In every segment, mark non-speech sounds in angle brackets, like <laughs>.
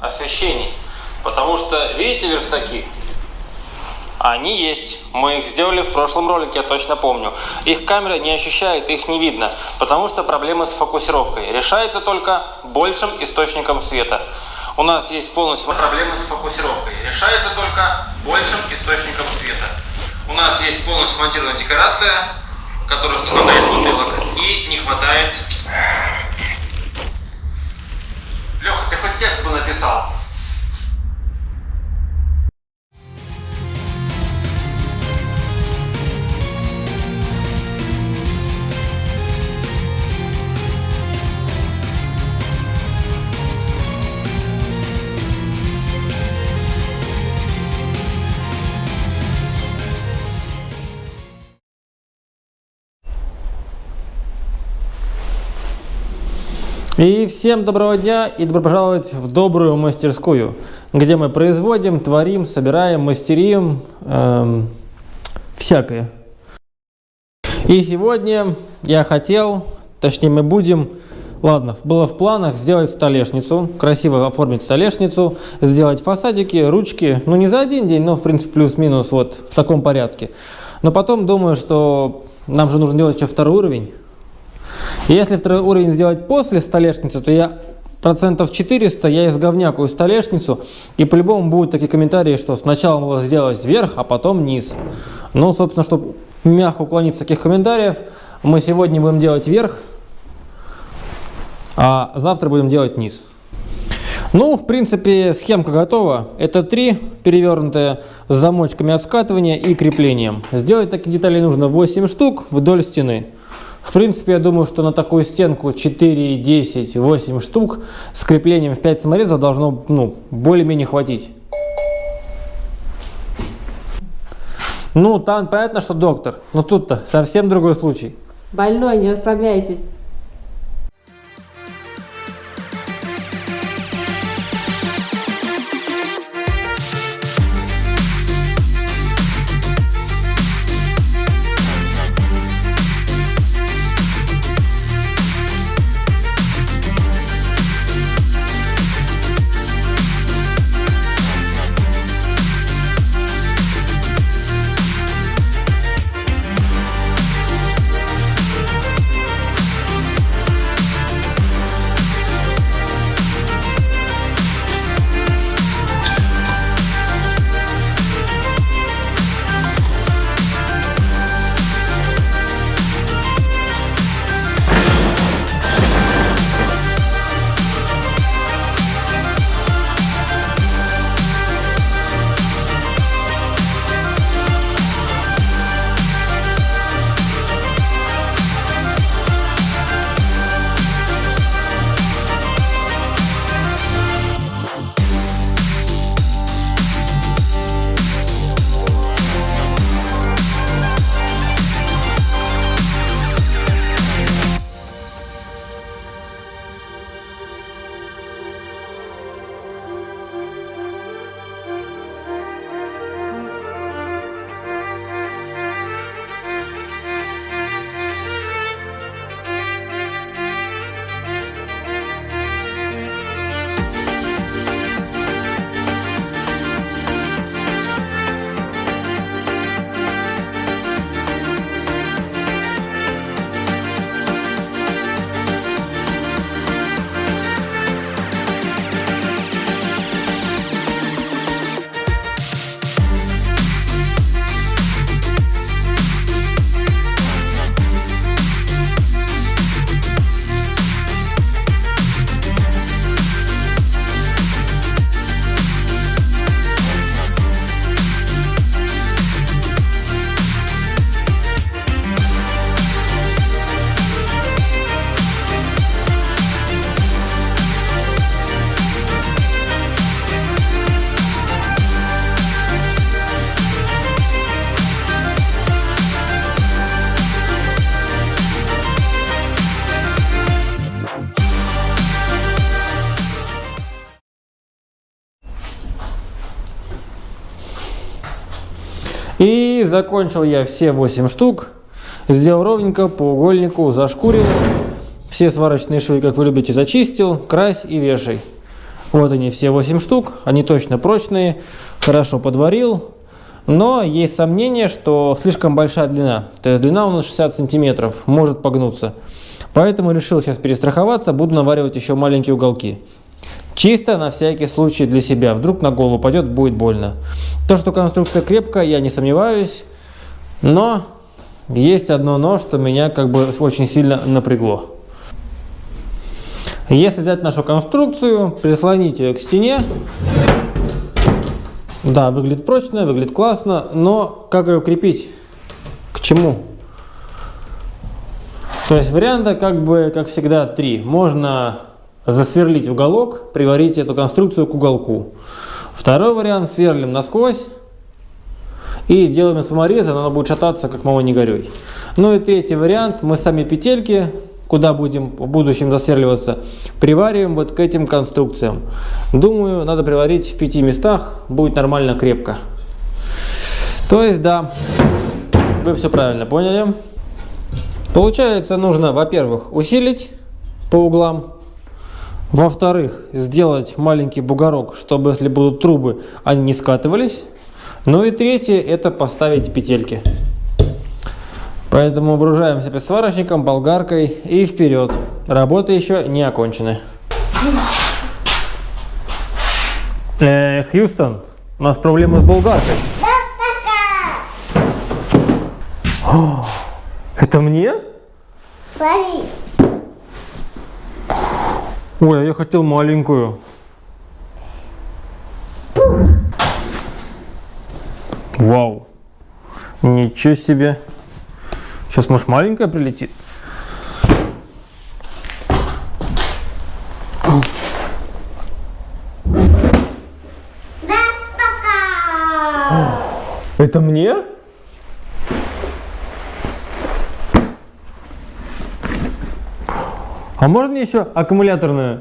освещений. Потому что, видите верстаки? Они есть. Мы их сделали в прошлом ролике, я точно помню. Их камера не ощущает, их не видно, потому что проблемы с фокусировкой. Решается только большим источником света. У нас есть полностью проблемы с фокусировкой. Решается только большим источником света. У нас есть полностью смонтированная декорация, которых не хватает бутылок и не хватает... Леха, ты хоть текст бы написал? И всем доброго дня и добро пожаловать в добрую мастерскую, где мы производим, творим, собираем, мастерим эм, всякое. И сегодня я хотел, точнее мы будем, ладно, было в планах сделать столешницу, красиво оформить столешницу, сделать фасадики, ручки, ну не за один день, но в принципе плюс-минус вот в таком порядке. Но потом думаю, что нам же нужно делать еще второй уровень, если второй уровень сделать после столешницы, то я процентов 400 я изговнякую столешницу, и по-любому будут такие комментарии, что сначала надо сделать вверх, а потом низ. Ну, собственно, чтобы мягко уклониться от таких комментариев, мы сегодня будем делать вверх, а завтра будем делать низ. Ну, в принципе, схемка готова. Это три перевернутые с замочками от скатывания и креплением. Сделать таких деталей нужно 8 штук вдоль стены. В принципе, я думаю, что на такую стенку 4, 10, 8 штук с креплением в 5 саморезов должно ну, более-менее хватить. Ну, там понятно, что доктор, но тут-то совсем другой случай. Больной, не расслабляйтесь. Закончил я все 8 штук. Сделал ровненько, по угольнику, зашкурил. Все сварочные швы, как вы любите, зачистил, крась и вешай. Вот они все 8 штук, они точно прочные, хорошо подварил. Но есть сомнение, что слишком большая длина. То есть длина у нас 60 сантиметров, может погнуться. Поэтому решил сейчас перестраховаться, буду наваривать еще маленькие уголки. Чисто на всякий случай для себя. Вдруг на голову упадет, будет больно. То, что конструкция крепкая, я не сомневаюсь. Но есть одно но, что меня как бы очень сильно напрягло. Если взять нашу конструкцию, прислонить ее к стене, да, выглядит прочно, выглядит классно, но как ее крепить? К чему? То есть варианта как бы, как всегда, три. Можно засверлить уголок, приварить эту конструкцию к уголку. Второй вариант сверлим насквозь и делаем саморезы, но оно будет шататься, как мама не горюй. Ну и третий вариант, мы сами петельки куда будем в будущем засверливаться, привариваем вот к этим конструкциям. Думаю, надо приварить в пяти местах, будет нормально крепко. То есть, да, вы все правильно поняли. Получается, нужно, во-первых, усилить по углам. Во-вторых, сделать маленький бугорок, чтобы если будут трубы, они не скатывались. Ну и третье, это поставить петельки. Поэтому вооружаемся сварочником, болгаркой и вперед. Работы еще не окончены. Э, Хьюстон, у нас проблемы с болгаркой. О, это мне? Пари. Ой, а я хотел маленькую. Вау. Ничего себе. Сейчас, может, маленькая прилетит? Это мне? А можно еще аккумуляторную?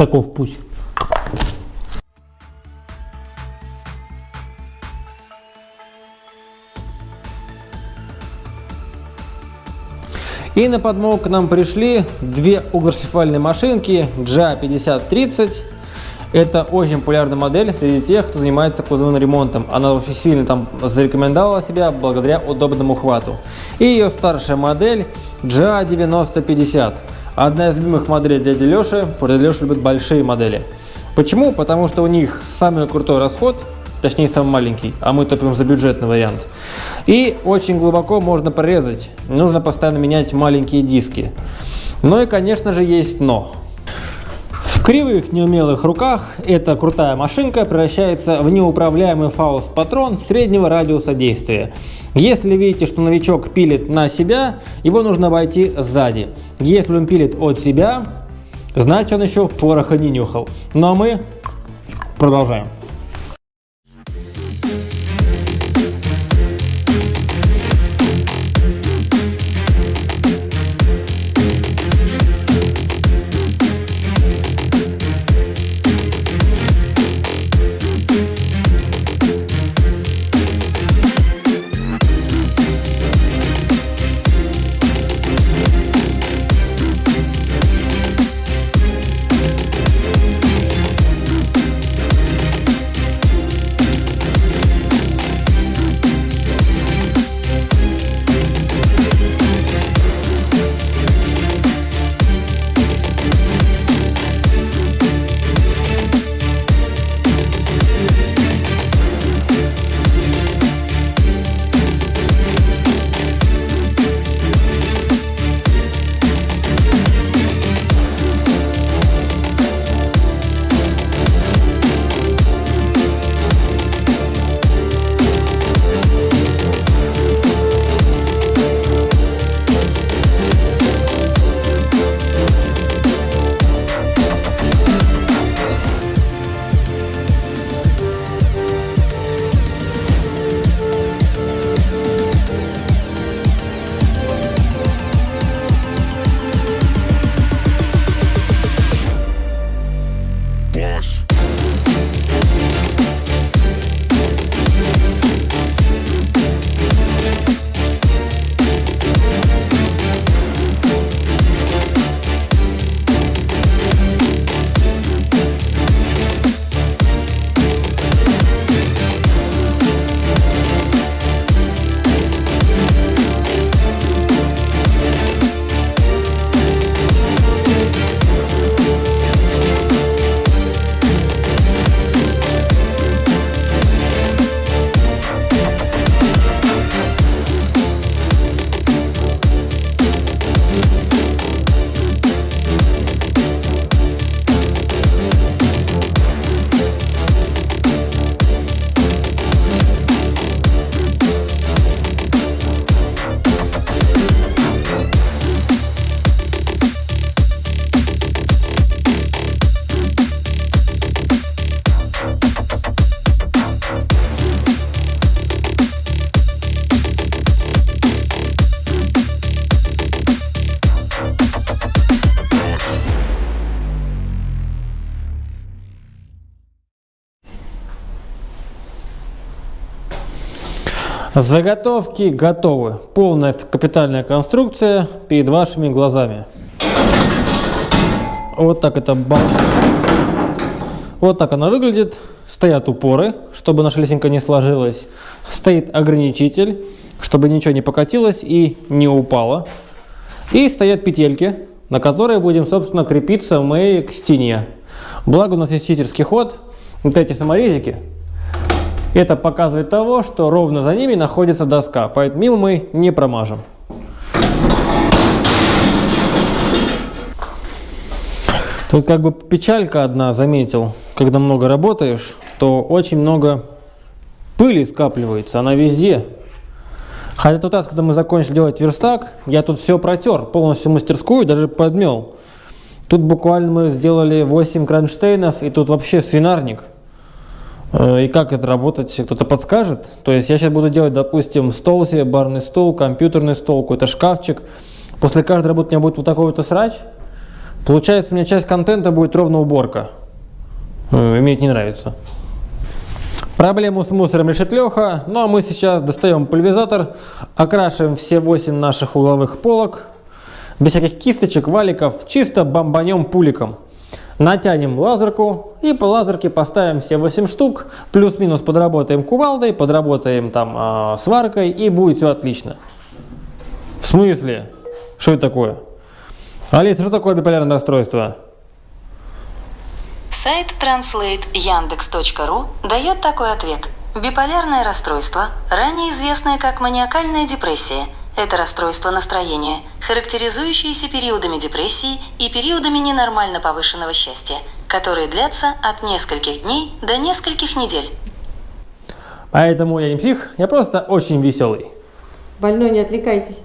Таков путь. И на подмогу к нам пришли две углошлифовальные машинки GA5030. Это очень популярная модель среди тех, кто занимается кузовным ремонтом. Она очень сильно там зарекомендовала себя благодаря удобному хвату. И ее старшая модель GA9050. Одна из любимых моделей дяди Леши, что Леша любит большие модели. Почему? Потому что у них самый крутой расход, точнее самый маленький, а мы топим за бюджетный вариант. И очень глубоко можно прорезать, нужно постоянно менять маленькие диски. Ну и конечно же есть но. В кривых неумелых руках эта крутая машинка превращается в неуправляемый фауст-патрон среднего радиуса действия. Если видите, что новичок пилит на себя, его нужно обойти сзади. Если он пилит от себя, значит он еще пороха не нюхал. Ну а мы продолжаем. Заготовки готовы. Полная капитальная конструкция перед вашими глазами. Вот так это бал- Вот так она выглядит. Стоят упоры, чтобы наша лесенка не сложилась. Стоит ограничитель, чтобы ничего не покатилось и не упало. И стоят петельки, на которые будем, собственно, крепиться мы к стене. Благо у нас есть читерский ход. Вот эти саморезики. Это показывает того, что ровно за ними находится доска, поэтому мимо мы не промажем. Тут как бы печалька одна, заметил, когда много работаешь, то очень много пыли скапливается, она везде. Хотя тот раз, когда мы закончили делать верстак, я тут все протер, полностью мастерскую, даже подмел. Тут буквально мы сделали 8 кронштейнов, и тут вообще свинарник. Э, И как это работать, кто-то подскажет? То есть я сейчас буду делать, допустим, стол себе, барный стол, компьютерный стол, какой-то шкафчик. После каждой работы у меня будет вот такой вот срач. Получается, у меня часть контента будет ровно уборка. Э, И мне это не нравится. Проблему с мусором решит Леха, ну а мы сейчас достаем пульверизатор, окрашиваем все 8 наших угловых полок, без всяких кисточек, валиков, чисто бомбанем пуликом. Натянем лазерку и по лазерке поставим все 8 штук, плюс-минус подработаем кувалдой, подработаем там а, сваркой и будет все отлично. В смысле? Что это такое? Алиса, что такое биполярное расстройство? Сайт translate.yandex.ru дает такой ответ. Биполярное расстройство, ранее известное как маниакальная депрессия, это расстройство настроения, характеризующееся периодами депрессии и периодами ненормально повышенного счастья, которые длятся от нескольких дней до нескольких недель. Поэтому я не псих, я просто очень веселый. Больной, не отвлекайтесь.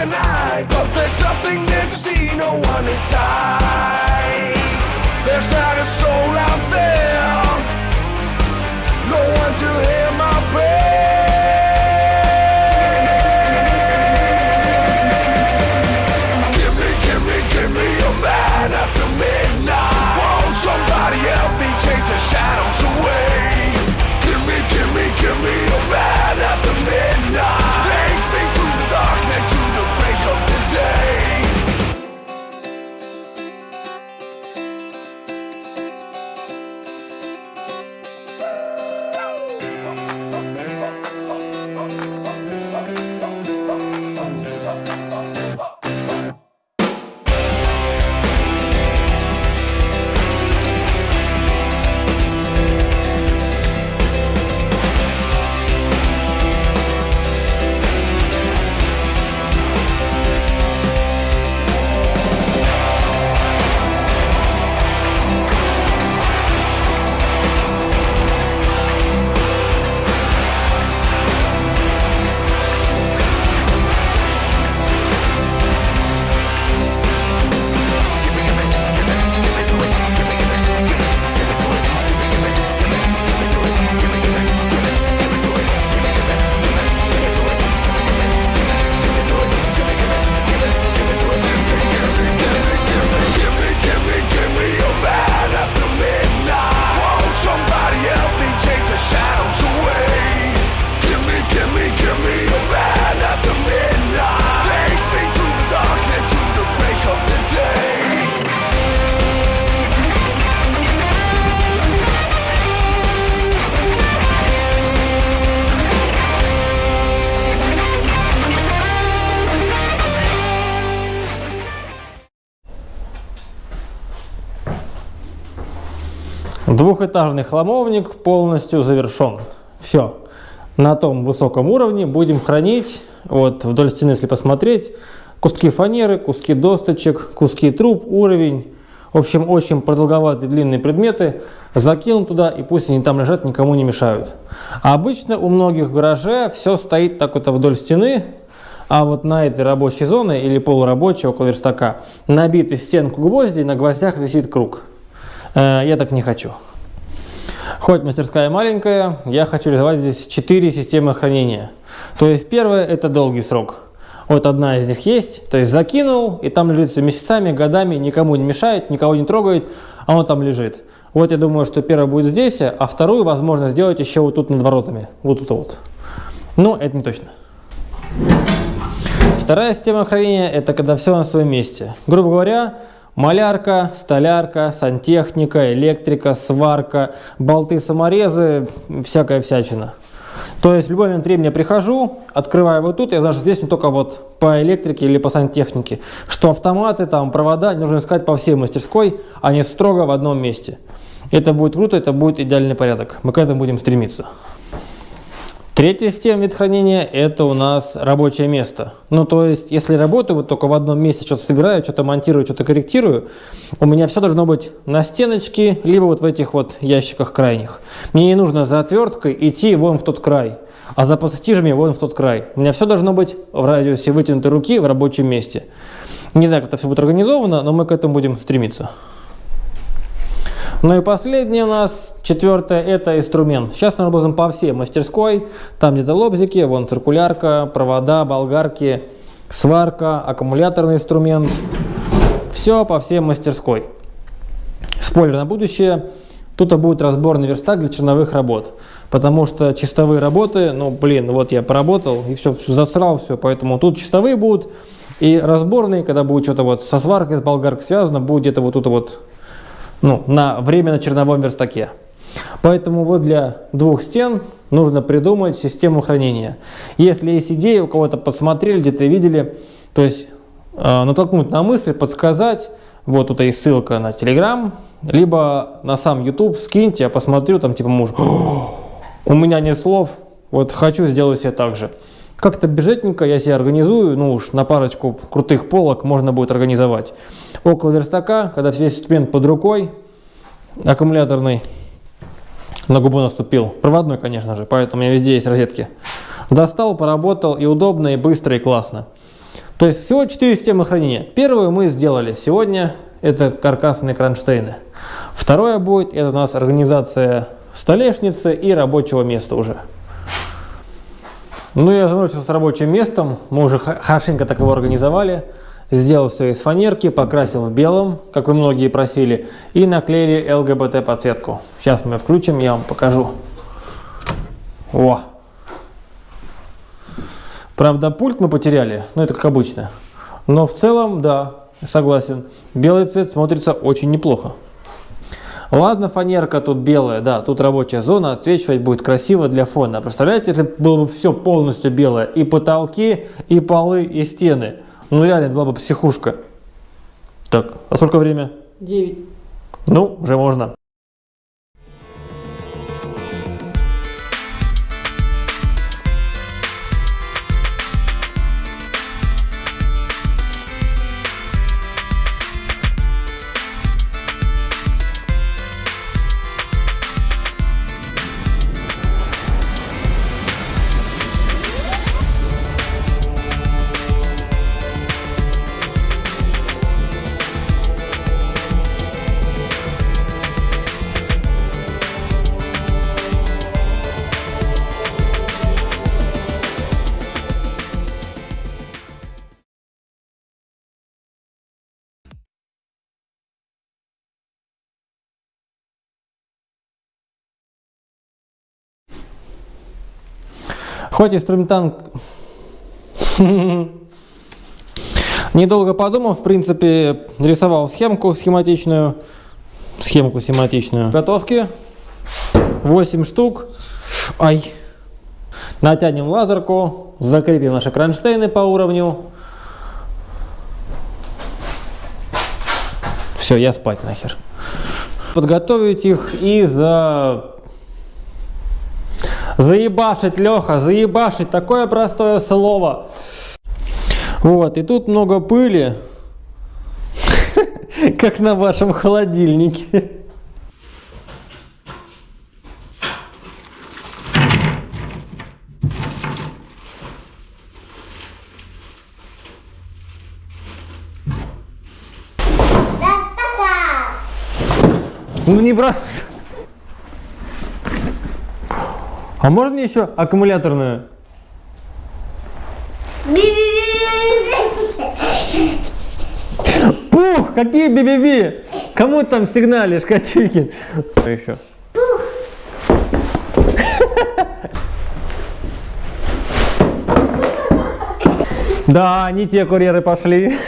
The night. But there's nothing there to see, no one inside. Двухэтажный хламовник полностью завершен. Все. На том высоком уровне будем хранить, вот вдоль стены, если посмотреть, куски фанеры, куски досточек, куски труб, уровень. В общем, очень продолговатые длинные предметы. Закинул туда и пусть они там лежат, никому не мешают. А обычно у многих в гараже все стоит так вот вдоль стены, а вот на этой рабочей зоне или полурабочей около верстака набиты стенку гвозди, на гвоздях висит круг. Э, я так не хочу. Хоть мастерская маленькая, я хочу реализовать здесь 4 системы хранения. То есть первое это долгий срок. Вот одна из них есть, то есть закинул, и там лежит все месяцами, годами, никому не мешает, никого не трогает, а он там лежит. Вот я думаю, что первое будет здесь, а вторую возможно сделать еще вот тут над воротами. Вот тут вот. Но это не точно. Вторая система хранения – это когда все на своем месте. Грубо говоря, малярка, столярка, сантехника, электрика, сварка, болты-саморезы, всякая всячина. То есть в любой момент времени я прихожу, открываю вот тут, я знаю, что здесь не только вот по электрике или по сантехнике, что автоматы, там, провода нужно искать по всей мастерской, а не строго в одном месте. Это будет круто, это будет идеальный порядок. Мы к этому будем стремиться. Третья система вид хранения – это у нас рабочее место. Ну, то есть, если работаю вот только в одном месте, что-то собираю, что-то монтирую, что-то корректирую, у меня все должно быть на стеночке, либо вот в этих вот ящиках крайних. Мне не нужно за отверткой идти вон в тот край, а за пассатижами вон в тот край. У меня все должно быть в радиусе вытянутой руки в рабочем месте. Не знаю, как это все будет организовано, но мы к этому будем стремиться. Ну и последнее у нас, четвертое, это инструмент. Сейчас мы работаем по всей мастерской. Там где-то лобзики, вон циркулярка, провода, болгарки, сварка, аккумуляторный инструмент. Все по всей мастерской. Спойлер на будущее. Тут будет разборный верстак для черновых работ. Потому что чистовые работы, ну блин, вот я поработал и все, засрал все. Поэтому тут чистовые будут. И разборные, когда будет что-то вот со сваркой, с болгаркой связано, будет где-то вот тут вот ну, на временно черновом верстаке. Поэтому вот для двух стен нужно придумать систему хранения. Если есть идеи, у кого-то подсмотрели, где-то видели, то есть э, натолкнуть на мысль, подсказать, вот тут есть ссылка на Telegram, либо на сам YouTube, скиньте, я посмотрю, там типа муж, у меня нет слов, вот хочу сделать себе так же. Как-то бюджетненько я себе организую, ну уж на парочку крутых полок можно будет организовать. Около верстака, когда весь инструмент под рукой, аккумуляторный, на губу наступил, проводной, конечно же, поэтому у меня везде есть розетки. Достал, поработал, и удобно, и быстро, и классно. То есть всего 4 системы хранения. Первую мы сделали сегодня, это каркасные кронштейны. Второе будет, это у нас организация столешницы и рабочего места уже. Ну, я заморочился с рабочим местом, мы уже хорошенько так его организовали. Сделал все из фанерки, покрасил в белом, как вы многие просили, и наклеили ЛГБТ подсветку. Сейчас мы включим, я вам покажу. О! Правда, пульт мы потеряли, но это как обычно. Но в целом, да, согласен, белый цвет смотрится очень неплохо. Ладно, фанерка тут белая, да, тут рабочая зона, отсвечивать будет красиво для фона. Представляете, если было бы все полностью белое, и потолки, и полы, и стены. Ну реально, это была бы психушка. Так, а сколько время? 9. Ну, уже можно. Хоть инструментант... <laughs> Недолго подумав, в принципе, рисовал схемку схематичную. Схемку схематичную. Готовки. 8 штук. Ай. Натянем лазерку. Закрепим наши кронштейны по уровню. Все, я спать нахер. подготовить их и за... Заебашить, Леха, заебашить, такое простое слово. Вот, и тут много пыли, <laughs> как на вашем холодильнике. Ну не брось. А можно еще аккумуляторную? Пух, какие би-би-би? Кому там сигналишь, Катюхин? Что еще? Да, не те курьеры пошли.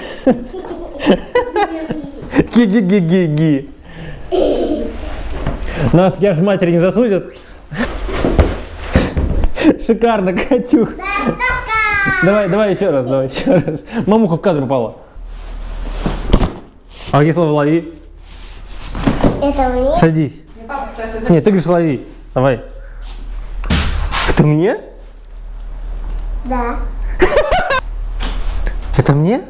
Ги-ги-ги-ги-ги. Нас, я ж матери не засудят. <laughs> Шикарно, Катюх. Давай, давай еще раз, давай еще раз. Мамуха в кадр попала. А какие слова лови? Это мне? Садись. Нет, ты говоришь лови. Давай. Это мне? Да. <laughs> Это мне?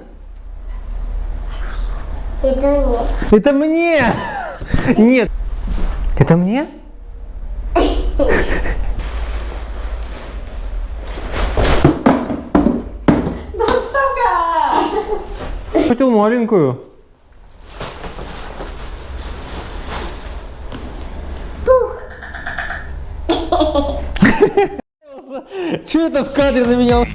Это мне. Это мне! <laughs> Нет. Это мне? Хотел маленькую. Че это в кадре на меня